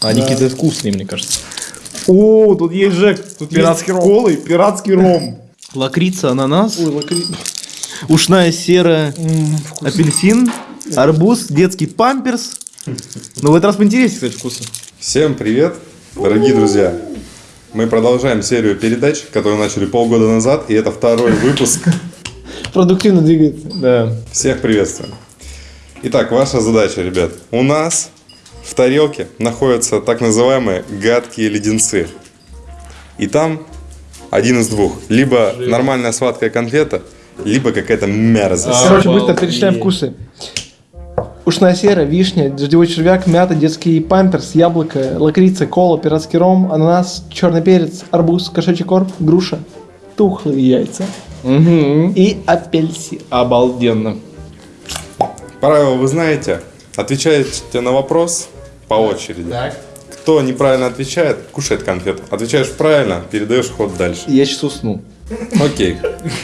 Они какие-то вкусные, мне кажется. О, тут есть Жек. Тут Пиратский есть ром. колы, пиратский ром. Лакрица, ананас, Ой, лакри... ушная сера, М, апельсин, арбуз, детский памперс. Ну, в этот раз поинтереснее, кстати, вкусы. Всем привет, дорогие друзья! Мы продолжаем серию передач, которую начали полгода назад, и это второй выпуск. Продуктивно двигается. Да. Всех приветствуем. Итак, ваша задача, ребят. У нас в тарелке находятся так называемые гадкие леденцы. И там один из двух. Либо нормальная сладкая конфета, либо какая-то мерзость. Короче, быстро перечисляем вкусы. Ушная сера, вишня, дождевой червяк, мята, детский памперс, яблоко, лакрица, кола, пиратский ром, ананас, черный перец, арбуз, кошачий корм, груша, тухлые яйца Угу. и апельсин. Обалденно. Правила вы знаете. Отвечаете на вопрос по очереди. Так. Кто неправильно отвечает, кушает конфету. Отвечаешь правильно, передаешь ход дальше. Я сейчас усну. Окей,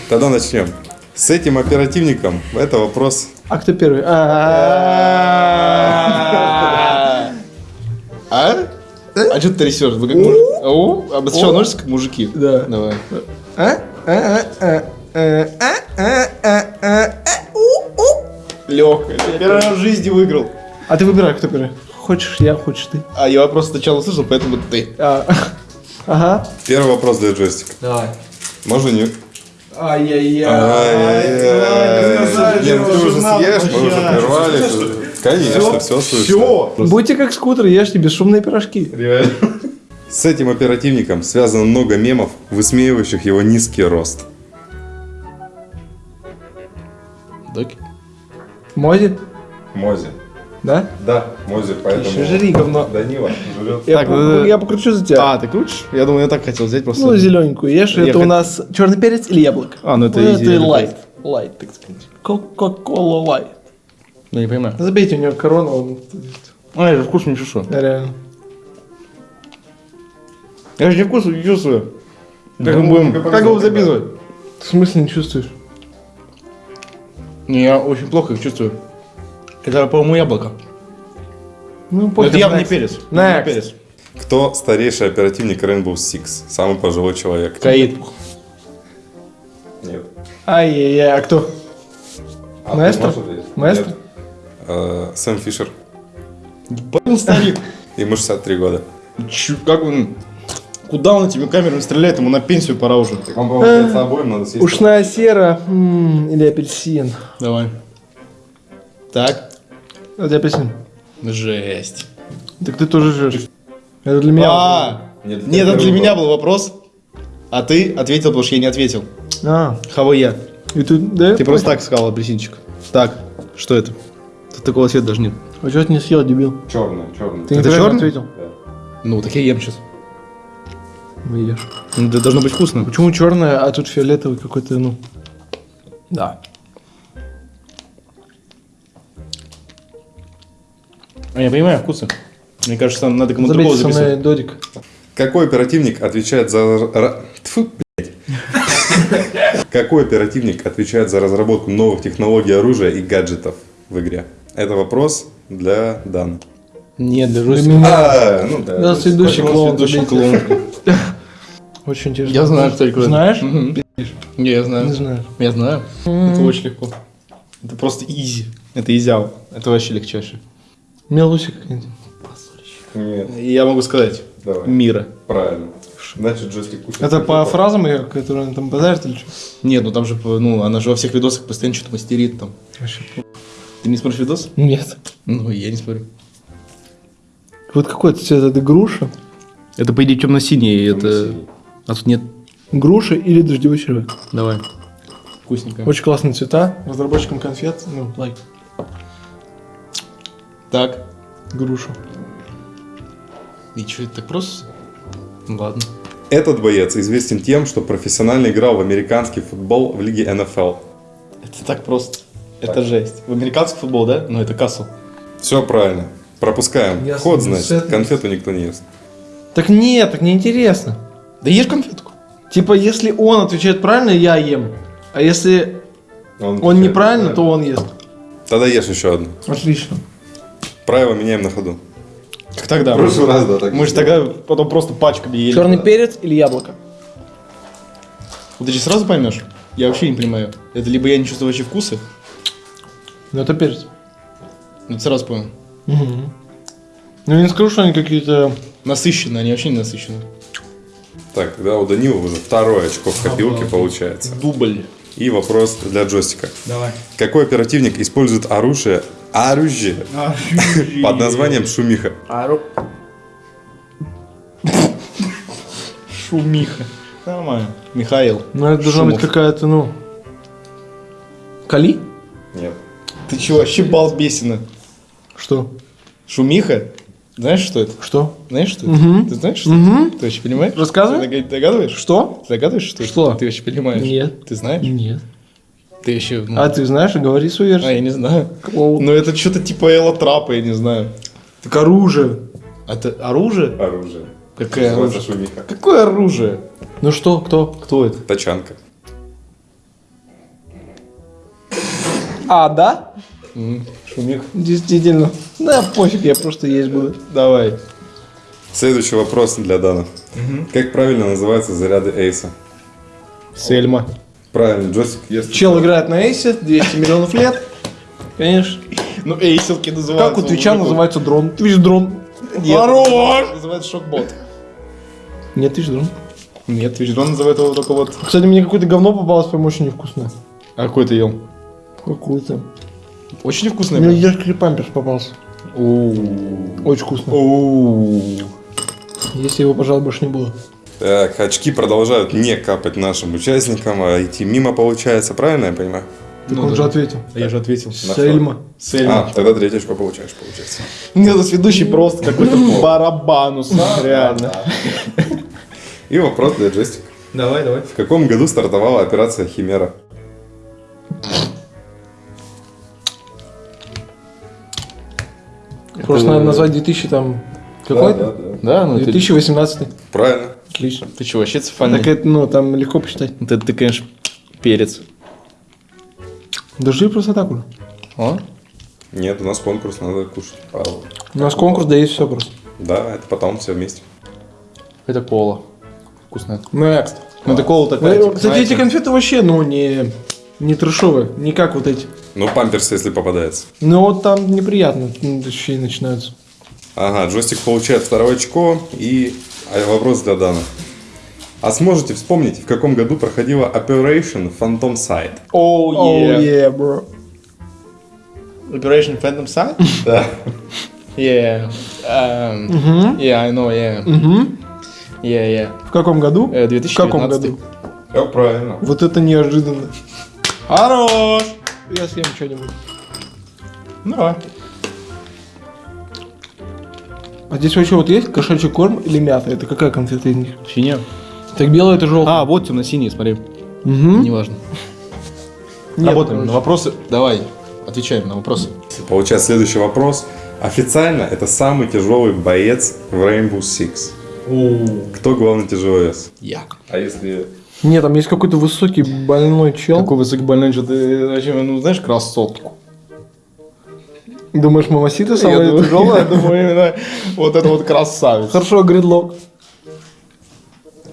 тогда начнем. С этим оперативником это вопрос... А кто первый? А? А, а? а что ты трясешь? Вы как мужики? Обострял а ножницы, как мужики. Да. Давай. Легко. Первый раз в жизни выиграл. А ты выбирай, кто первый. Хочешь я, хочешь ты. А я вопрос сначала услышал, поэтому ты. А. Ага. Первый вопрос для джойстика. Давай. Можно не... Ай-яй-яй. Ай-яй-яй. Не, ты уже съешь, мы уже прервали. Конечно, все слышно. Будьте как скутер, ешьте бесшумные пирожки. С этим оперативником связано много мемов, высмеивающих его низкий рост. Доки. Мози? Мози. Да? Да, Мози, поэтому... Еще жри, говно. Данила жрет. Я, Так, по- ну, я покручу за тебя. А, ты крутишь? Я думаю, я так хотел взять просто. Ну, зелененькую ешь. Я это у хот- нас черный перец или яблоко? А, ну это Ну, это лайт. Лайт, так сказать. Кока-кола лайт. Ну, не понимаю. Забейте, у него корона, он... А, я же вкус не чувствую. Да, реально. Я же не вкус не чувствую. Как Ну, мы будем, как обязательно. записывать? В смысле не чувствуешь? Не, я очень плохо их чувствую. Это, по-моему, яблоко. Ну, это явно не next. перец. Не перец. Кто старейший оперативник Rainbow Six? Самый пожилой человек. Каид. Нет. Ай-яй-яй, а кто? А Маэстро? Маэстро? Э, Сэм Фишер. Блин, старик. Ему 63 года. Чё, как он... Куда он этими камерами стреляет? Ему на пенсию пора уже. Так вам, получается, обоим надо съесть. Ушная сера или апельсин? Давай. Так. Это апельсин. Жесть. Так ты тоже жрешь. Это для меня. А, Нет, нет, это для был меня был вопрос. А ты ответил, потому что я не ответил. А, Хава я. и ты, да? Ты просто так сказал, апельсинчик. Так, что это? Тут такого цвета даже нет. А что ты не съел, дебил? Черный, черный. Ты Это чёрный? ответил. Ну, так я ем сейчас. Ну, ешь. Ну, Это должно быть вкусно. Почему черное, а тут фиолетовый какой-то, ну. Да. А я понимаю вкусы. Мне кажется, нам надо кому-то другого записывать. додик. Какой оперативник отвечает за... Тьфу, блядь. Какой оперативник отвечает за разработку новых технологий оружия и гаджетов в игре? Это вопрос для Дана. Нет, для меня. А, ну да. Я следующий клоун. Ведущий клоун. Очень интересно. Я знаю, кто это. Знаешь? Не, я Не знаю. знаю. Я знаю. Это очень легко. Это просто изи. Это изял. Это вообще легчайше. Мелусик. Нет, Я могу сказать. давай. Мира. Правильно. Значит, джойстик кушает. Это по фразам ее, которые он там базарит или что? Нет, ну там же, ну, она же во всех видосах постоянно что-то мастерит там. Вообще. Ты не смотришь видос? Нет. Ну, я не смотрю. Вот какой-то цвет, это груша. Это, по идее, темно-синий, это... А тут нет. Груша или дождевой червяк. Давай. Вкусненько. Очень классные цвета. Разработчикам конфет, ну, лайк. Так. Груша. И что, это так просто? Ну, ладно. Этот боец известен тем, что профессионально играл в американский футбол в лиге НФЛ. Это так просто. Это жесть. В американский футбол, да? Ну, это кассел. Все правильно. Пропускаем. Ясно. Ход, значит. Сет. Конфету никто не ест. Так нет, так неинтересно. Да ешь конфетку. Типа, если он отвечает правильно, я ем. А если он отвечает неправильно, то правильно. он ест. Тогда ешь еще одну. Отлично. Правила меняем на ходу. Как тогда? В прошлый раз, да, так Мы же тогда потом просто пачками ели. Черный перец или яблоко? Вот ты же сразу поймешь? Я вообще не понимаю. Это либо я не чувствую вообще вкуса, Ну это перец. но ты сразу понял. Ну я не скажу, что они какие-то... Насыщенно, они вообще не насыщены. Так, тогда у Данила уже второе очко в копилке получается. Дубль. И вопрос для джойстика. Давай. Какой оперативник использует оружие, оружие под названием шумиха? Шумиха. Нормально. Михаил. Ну это должна быть какая-то, ну... Кали? Нет. Ты чего, вообще балбесина? Что? Шумиха? Знаешь, что это? Что? Знаешь, что это? Мгм. Ты знаешь, что Мгм. это? Ты вообще понимаешь? Рассказывай. Ты дога- догадываешь? Что? Ты догадываешь, что это? Что? Ты вообще понимаешь? Нет. Ты знаешь? Нет. Ты еще... ну, А ты знаешь, говори свою а, версию. я не знаю. Какого? Ну это что-то типа Элла Трапа, я не знаю. Так оружие. Это оружие? Оружие. Какое оружие? шумиха. Какое оружие? Ну что, кто? Кто это? Тачанка. А, да? Шумих. Действительно. Да, пофиг, я просто есть буду. Давай. Следующий вопрос для Дана. Как правильно называются заряды Эйса? Сельма. Правильно, джойстик ест. Чел играет на эйсе, 200 миллионов лет. Конечно. Ну, эйселки называются. Как у Твича называется дрон? Твич дрон. Хорош! Называется шокбот. Нет, Твич дрон. Нет, Твич дрон называет его только вот... Кстати, мне какое-то говно попалось, прям очень невкусное. А какой ты ел? Какое-то. Очень вкусный. Мне ешкри памперс попался. Очень вкусно. Если его, пожалуй, больше не было. Так, очки продолжают не капать нашим участникам, а идти мимо получается, правильно я понимаю? Так Ну он да. же ответил. Я же ответил. Сельма. Сельма. А, тогда третье очко получаешь, получается. Нет, это ведущий просто какой-то барабанус. Реально. И вопрос для джойстика. Давай, давай. В каком году стартовала операция Химера? Просто надо назвать 2000 там... Какой? Да, да, да. Да, ну ты... 2018. Правильно. Отлично. Ты что, вообще цифальный? Так это, ну, там легко посчитать. Вот это ты, конечно, перец. Держи просто так уже. О? Нет, у нас конкурс, надо кушать. Павел. У нас конкурс, да есть все просто. Да, это потом все вместе. Это кола. Вкусная. Next. Ну, это кола такая, Э, типа, Кстати, знаете. эти конфеты вообще, ну, не, не трешовые, не как вот эти. Ну, памперс, если попадается. Ну, вот там неприятно м, ощущения начинаются. Ага, джойстик получает второе очко. И а, вопрос для Дана. А сможете вспомнить, в каком году проходила Operation Phantom Sight? Оу, Oh, yeah. yeah, bro. Operation Phantom Sight? Да. Yeah. Um, Мгм. Yeah, I know, yeah. Мгм. Yeah, yeah. В каком году? Э, В каком 2019. году? Все правильно. Вот это неожиданно. Хорош! Я съем что-нибудь. Ну, давай. А здесь вообще вот есть кошачий корм или мята? Это какая конфета из них? Синяя. Так белая это желтая. А, вот темно-синий, смотри. Угу. Неважно. Работаем на вопросы. Давай, отвечаем на вопросы. Получается следующий вопрос. Официально это самый тяжелый боец в Rainbow Six. Кто главный тяжеловес? Я. А если... Нет, там есть какой-то высокий больной чел. Какой высокий больной, что ты, зачем, ну, знаешь, красотку. Думаешь, мамасита Я самая думаю, тяжелая? я думаю, именно вот это вот красавец. Хорошо, гридлок.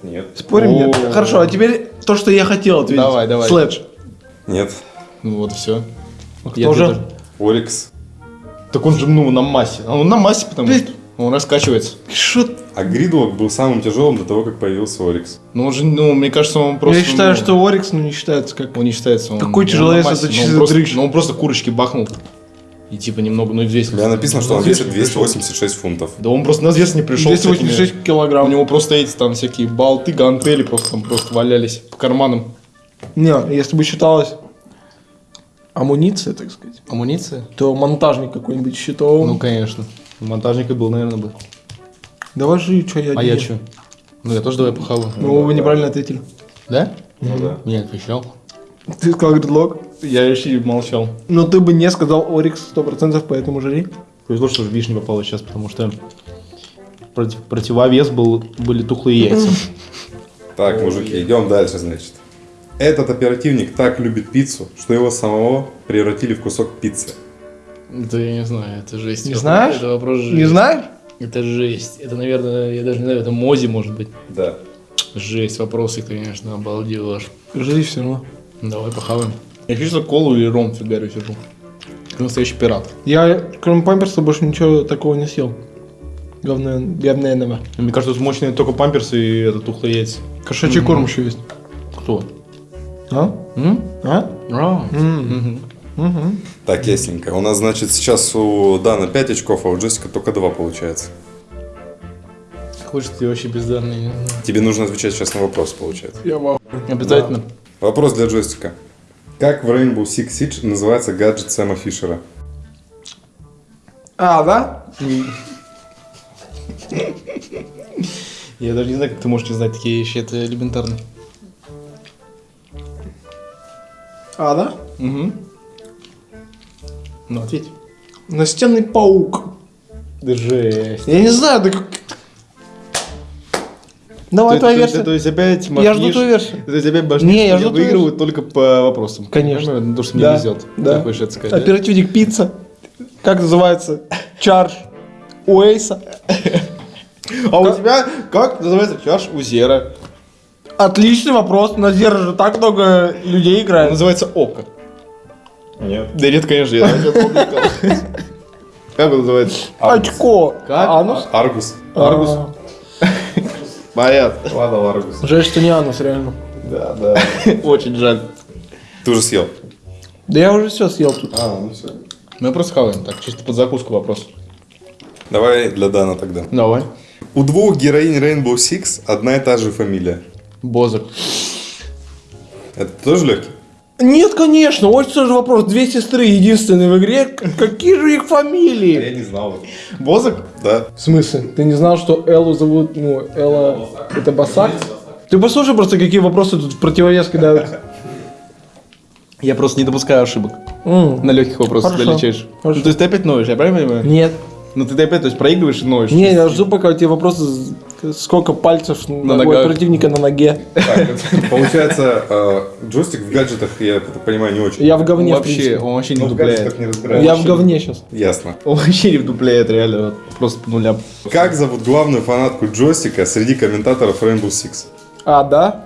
Нет. Спорим, нет? Хорошо, а теперь то, что я хотел ответить. Давай, давай. Слэдж. Нет. Ну вот все. кто же? Орикс. Так он же, ну, на массе. Он на массе, потому что он раскачивается. Что? А Гридлок был самым тяжелым до того, как появился Орикс. Ну, он же, ну, мне кажется, он просто... Я считаю, ну, что Орикс ну, не считается как... Он не считается. Он, Какой он тяжеловес, это он чисто просто- дрыщ. Ну, он просто курочки бахнул. И типа немного, ну и. У меня написано, что он весит не пришел. 286 фунтов. Да он просто на взвес не пришел. с 286 этими- У килограмм. него просто эти там всякие болты, гантели просто там просто валялись по карманам. Не, если бы считалось амуниция, так сказать, Амуниция? то монтажник какой-нибудь считал. Ну, конечно. Монтажника был, наверное, бы. Давай же, что я А я что? Ну, я тоже давай похаваю. Ну, вы неправильно ответили. Да? Ну да. Я отвечал. Ты сказал гридлок. Я вообще молчал. Но ты бы не сказал Орикс 100%, поэтому жри. Повезло, что же вишня попала сейчас, потому что против- противовес был, были тухлые яйца. Так, мужики, идем дальше, значит. Этот оперативник так любит пиццу, что его самого превратили в кусок пиццы. Да я не знаю, это жесть. Не знаешь? Это вопрос Не жесть. знаешь? Это жесть. Это, наверное, я даже не знаю, это Мози, может быть. Да. Жесть, вопросы, конечно, обалдеж. Жри все равно. Давай похаваем. Я чувствую колу или ром фигарю сижу. Как настоящий пират. Я, кроме памперса, больше ничего такого не съел. Говно, говняного. Мне кажется, тут мощные только памперсы и это тухлые яйца. Кошачий корм еще есть. Кто? А? М? А? А. Так, ясненько. У нас, значит, сейчас у Дана 5 очков, а у Джессика только 2 получается. Хочешь, ты вообще бездарный. Тебе нужно отвечать сейчас на вопрос, получается. Я в Обязательно. Вопрос для джойстика. Как в Rainbow Six Siege называется гаджет Сэма Фишера? А, да? Я даже не знаю, как ты можешь не знать такие вещи. Это элементарно. А, да? Угу. Ну, ответь. Настенный паук. Жесть. Я не знаю, да как... Давай То- твоя версия. То есть опять Я жду твою версию. То есть опять башнишь, Не, я жду твою выигрывают только по вопросам. Конечно. Понимаю, То, что мне Да, везет. да. Ты хочешь это сказать? Оперативник пицца. Как называется? Чарж. Уэйса. А у тебя как называется чаш у Зера? Отличный вопрос. На Зера же так много людей Он играет. называется Око. Нет. Да нет, конечно, я помню. Как он называется? Очко. Как? Анус? Аргус. Аргус. А, Понятно. Ладно, Аргус. Жаль, что не анус, реально. Да, да. Очень жаль. Ты уже съел? Да я уже все съел тут. А, ну все. Мы просто хаваем, так, чисто под закуску вопрос. Давай для Дана тогда. Давай. У двух героинь Rainbow Six одна и та же фамилия. Бозок. Это тоже легкий? Нет, конечно, очень сложный вопрос. Две сестры единственные в игре. Какие же их фамилии? не знал. Бозок? Да. В смысле? Ты не знал, что Эллу зовут, ну, Элла... Это Басак? Ты послушай просто, какие вопросы тут в противовес кидают. Я просто не допускаю ошибок. На легких вопросах Хорошо. долечаешь. Хорошо. Ну, то есть ты опять ноешь, я правильно понимаю? Нет. Ну ты опять, то есть проигрываешь и ноешь. Не, я жду, пока у тебя вопросы, сколько пальцев На у ногах. противника на ноге. Так, получается, э, джойстик в гаджетах, я понимаю, не очень. Я в говне, вообще, он вообще не Ну, разбираюсь. Я в говне сейчас. Ясно. Он вообще не вдупляет, реально. Просто по нулям. Как зовут главную фанатку джойстика среди комментаторов Rainbow Six? А, да?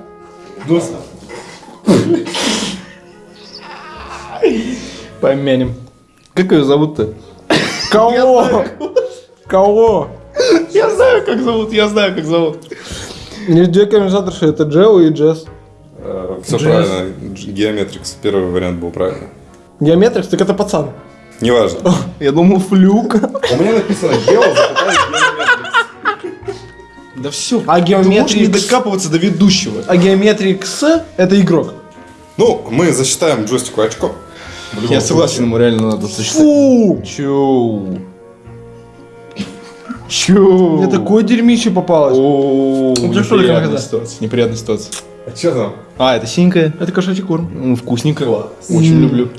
Помянем. Как ее зовут-то? Кого? Кого? Знаю, как зовут, я знаю, как зовут. Комментаторши, это Джео и Джесс. Все Джесс. правильно. Геометрикс. Первый вариант был правильный. Геометрикс, так это пацан. Неважно. Я думал, флюк. У меня написано Гео, Да все. А можешь не геометрикс... докапываться до ведущего. А геометрикс это игрок. Ну, мы засчитаем джойстику очко. Я согласен, ему реально надо сочетать. Фу! Чу. Чу. Мне такое дерьмище попалось. О, Ну, неприятная ситуация. Неприятная ситуация. А что там? А, это синенькая. Это кошачий корм. Вкусненько. Очень люблю.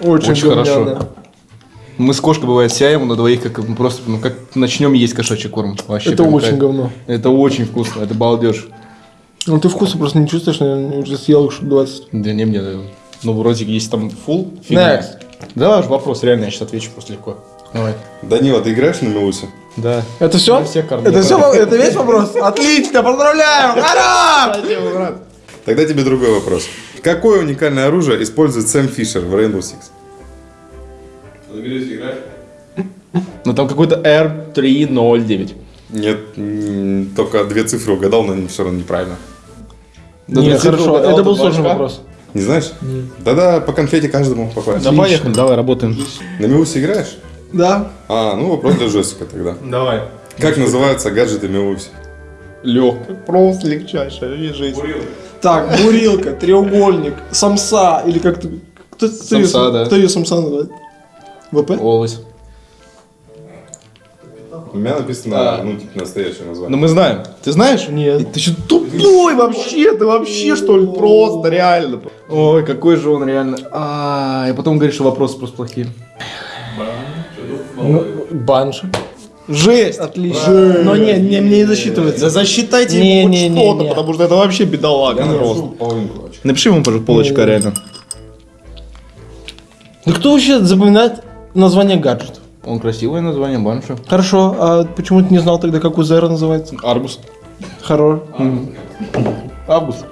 Очень, Очень хорошо. Мы с кошкой бывает сяем на двоих, как мы просто, ну как начнем есть кошачий корм. Вообще Это очень кайф. говно. Это очень вкусно, это балдеж. Ну ты вкуса просто не чувствуешь, наверное, уже съел их штук 20. Да не мне, да. ну вроде есть там full. фигня. Next. Да, ваш вопрос, реально, я сейчас отвечу просто легко. Давай. Данила, ты играешь на Мелусе? Да. Это все? Это все? Это весь вопрос? Отлично, поздравляю! Ура! Тогда тебе другой вопрос. Какое уникальное оружие использует Сэм Фишер в Rainbow Six? Ну там какой-то R309. Нет, только две цифры угадал, но все равно неправильно. Да Не, ты цифру хорошо, угадал, это был сложный вопрос. Не знаешь? Да-да, по конфете каждому попасть. Да поехали, давай работаем. На Мелусе играешь? Да. А, ну вопрос для джойстика тогда. Давай. Как называются гаджеты Мелуси? Легко. Просто легчайшая жизнь. Так, бурилка, треугольник, самса, или как ты... Кто, кто, ее, Самса, да. кто ее самса называет? ВП? Олось. У меня написано, А. ну, типа, настоящее Ну название. мы знаем. Ты знаешь? Нет. Ты что, тупой вообще? Ты вообще что ли? Просто, реально. Ой, какой же он реально. А, и потом говоришь, что вопросы просто плохие. Ну, банши. Жесть! Отлично. Но не, не, мне не засчитывается. Да засчитайте Не, ему хоть не, не, что-то, потому что это вообще бедолага просто. половинку очка. Напиши ему, пожалуйста, полочка, Не. реально. Да кто вообще запоминает название гаджетов? Он красивое название, банша. Хорошо, а почему ты не знал тогда, как у Зера называется? Арбус. Хорош. Август.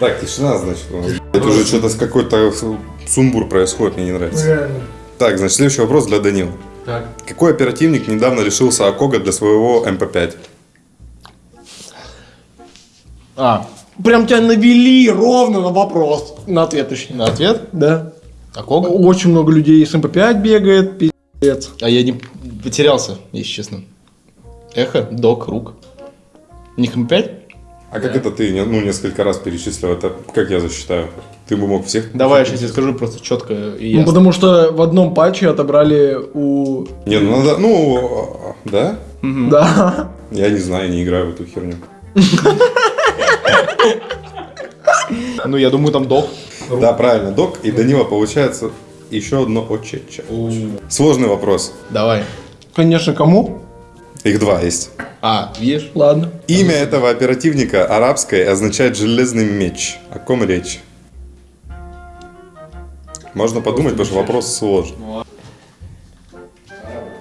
Так, тишина, значит. Это уже что-то с какой-то сумбур происходит, мне не нравится. Так, значит, следующий вопрос для Данила. Так. Какой оперативник недавно лишился АКОГа для своего МП-5? А, Прям тебя навели ровно на вопрос. На ответ, точнее. на ответ? Да. А кого? Очень много людей с МП5 бегает, пиздец. А я не потерялся, если честно. Эхо, док, рук. У них М5? А как это ты ну, несколько раз перечислил? Это как я засчитаю? Ты бы мог всех? Давай я сейчас скажу просто четко и Ну, ясно. потому что в одном патче отобрали у... Не, ну надо, ну, а, да? Да. Я не знаю, не играю в эту херню. Ну, я думаю, там док. Да, правильно, док. И Данила получается еще одно очеча. Сложный вопрос. Давай. Конечно, кому? Их два есть. А, видишь? Ладно. Имя этого оперативника арабское означает железный меч. О ком речь? Можно подумать, потому что вопрос сложный.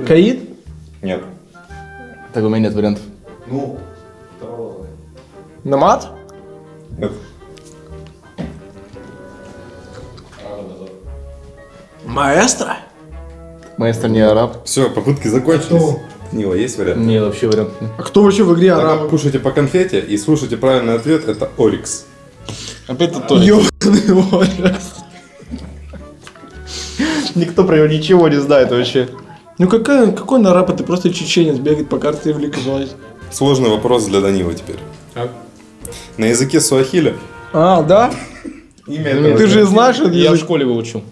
Каид? Нет. Так у меня нет вариантов. Ну, Намат? нет. Маэстро? Маэстро не араб. Все, попытки закончились. Данила, есть вариант? Не, вообще вариантов нет. А кто вообще в игре Тогда араб? кушайте по конфете и слушайте правильный ответ. Это Орикс. Опять это тоже. Ёбаный ужас. Никто про него ничего не знает вообще. Ну какая, какой он араб? Это просто чеченец бегает по карте и вликовать. Сложный вопрос для Данила теперь. Так. На языке суахиля А, да? имя этого, Ты же знаешь этот Я в язык? школе выучил.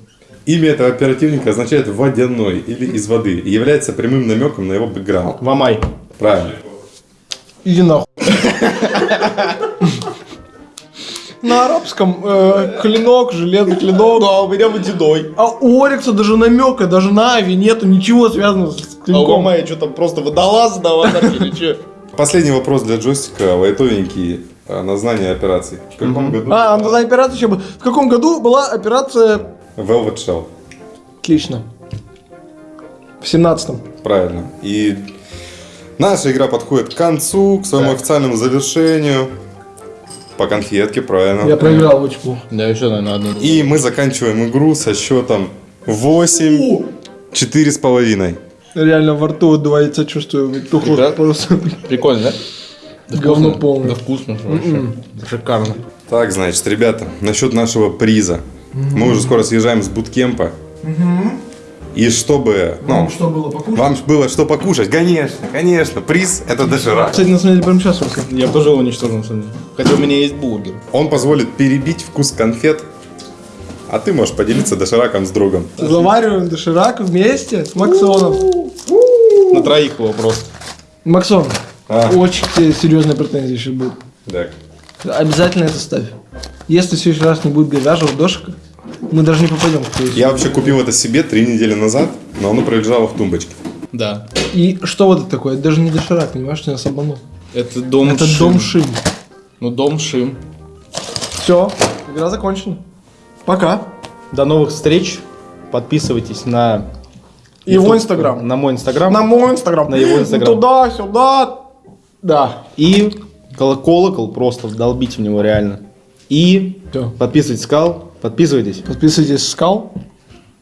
имя этого оперативника означает «водяной» или «из воды» и является прямым намеком на его бэкграунд. Вамай. Правильно. Иди нахуй. На арабском э, клинок, железный клинок. Да, у меня водяной. А у Орикса даже намека, даже на Ави нету ничего связанного с А у клинком. Вамая что там просто водолаз на аватарке или что? Последний вопрос для джойстика, лайтовенький, а, на знание операций. В каком году? А, ну тогда операция еще. В каком году была операция... Velvet Shell. Отлично. В семнадцатом. Правильно. И наша игра подходит к концу, к своему официальному завершению. По конфетке, правильно. Я проиграл очень плохо. Да, еще, наверное, одну. И мы заканчиваем игру со счетом 8, 4 с половиной. Реально во рту отдувается, чувствую. Тухло Да? просто. Прикольно, да? Говно вкусно. полное. Да вкусно же вообще. Шикарно. Так, значит, ребята, насчет нашего приза. Мы уже скоро съезжаем с буткемпа. И чтобы... Ну, что было покушать? вам было что покушать, конечно, конечно. Приз это доширак. Кстати, на самом деле, прямо сейчас. Я тоже его уничтожил, на самом деле. Хотя у меня есть бургер. Он позволит перебить вкус конфет, а ты можешь поделиться дошираком с другом. Завариваем доширак вместе с Максоном. На троих его просто. Максон, А. очень тебе серьезные претензии сейчас будут. Так. Обязательно это ставь. Если в следующий раз не будет говяжьего дошика, мы даже не попадем. Я вообще купил это себе три недели назад, но оно пролежало в тумбочке. Да. И что вот это такое? Это даже не доширак, понимаешь, ты нас обманул. Это дом Это Шим. дом Шим. Ну, дом Шим. Все, игра закончена. Пока. До новых встреч. Подписывайтесь на... Его YouTube, Инстаграм. На мой Инстаграм. На мой инстаграм. На его Инстаграм. Туда, сюда. Да. И коло- колокол просто долбите в него реально. И Всё. подписывайтесь, сказал. Подписывайтесь. Подписывайтесь, скал.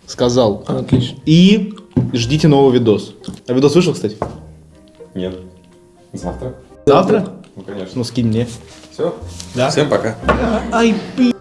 Сказал. Отлично. И ждите новый видос. А видос вышел, кстати? Нет. Завтра? Завтра? Ну, конечно. Ну, скинь мне. Все? Да. Всем пока. Ай, блядь.